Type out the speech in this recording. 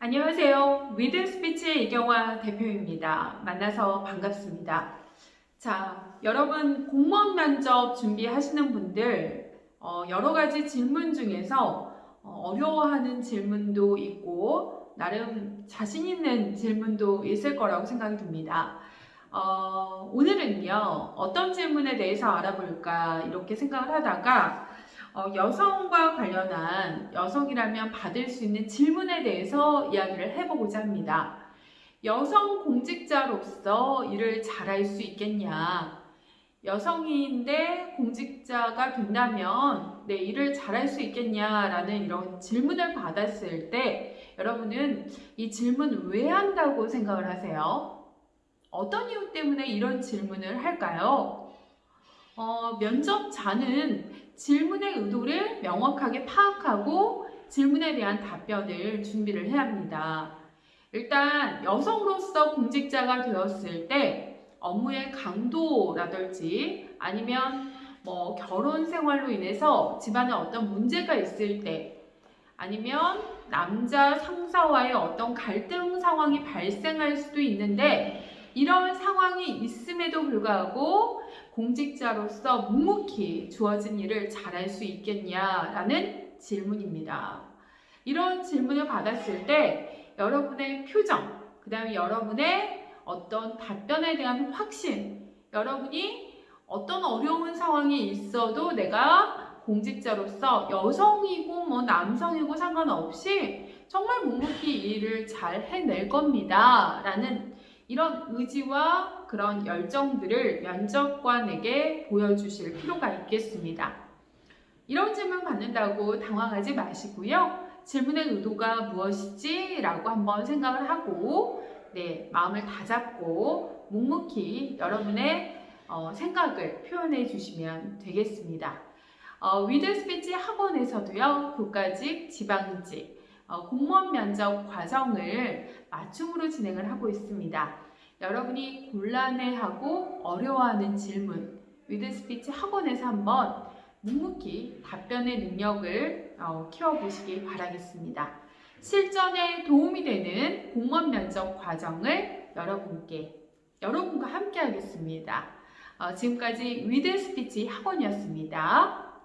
안녕하세요. With Speech의 이경화 대표입니다. 만나서 반갑습니다. 자, 여러분 공무원 면접 준비하시는 분들 어, 여러 가지 질문 중에서 어려워하는 질문도 있고 나름 자신 있는 질문도 있을 거라고 생각이 듭니다. 어, 오늘은요 어떤 질문에 대해서 알아볼까 이렇게 생각을 하다가 어, 여성과 관련한 여성이라면 받을 수 있는 질문에 대해서 이야기를 해보고자 합니다. 여성 공직자로서 일을 잘할 수 있겠냐? 여성인데 공직자가 된다면 내 일을 잘할 수 있겠냐라는 이런 질문을 받았을 때 여러분은 이 질문 왜 한다고 생각을 하세요? 어떤 이유 때문에 이런 질문을 할까요? 어, 면접자는 질문의 의도를 명확하게 파악하고 질문에 대한 답변을 준비를 해야 합니다. 일단 여성으로서 공직자가 되었을 때 업무의 강도라든지 아니면 뭐 결혼 생활로 인해서 집안에 어떤 문제가 있을 때 아니면 남자 상사와의 어떤 갈등 상황이 발생할 수도 있는데 이런 상황이 있음에도 불구하고 공직자로서 묵묵히 주어진 일을 잘할 수 있겠냐라는 질문입니다. 이런 질문을 받았을 때 여러분의 표정, 그 다음에 여러분의 어떤 답변에 대한 확신, 여러분이 어떤 어려운 상황이 있어도 내가 공직자로서 여성이고 뭐 남성이고 상관없이 정말 묵묵히 일을 잘 해낼 겁니다. 라는 이런 의지와 그런 열정들을 면접관에게 보여주실 필요가 있겠습니다. 이런 질문 받는다고 당황하지 마시고요. 질문의 의도가 무엇이지? 라고 한번 생각을 하고 네, 마음을 다잡고 묵묵히 여러분의 어, 생각을 표현해 주시면 되겠습니다. 어, With Speech 학원에서도요, 국가직, 지방직, 어, 공무원 면접 과정을 맞춤으로 진행을 하고 있습니다. 여러분이 곤란해하고 어려워하는 질문 With Speech 학원에서 한번 묵묵히 답변의 능력을 어, 키워보시기 바라겠습니다. 실전에 도움이 되는 공무원 면접 과정을 여러분께 여러분과 함께 하겠습니다. 어, 지금까지 With Speech 학원이었습니다.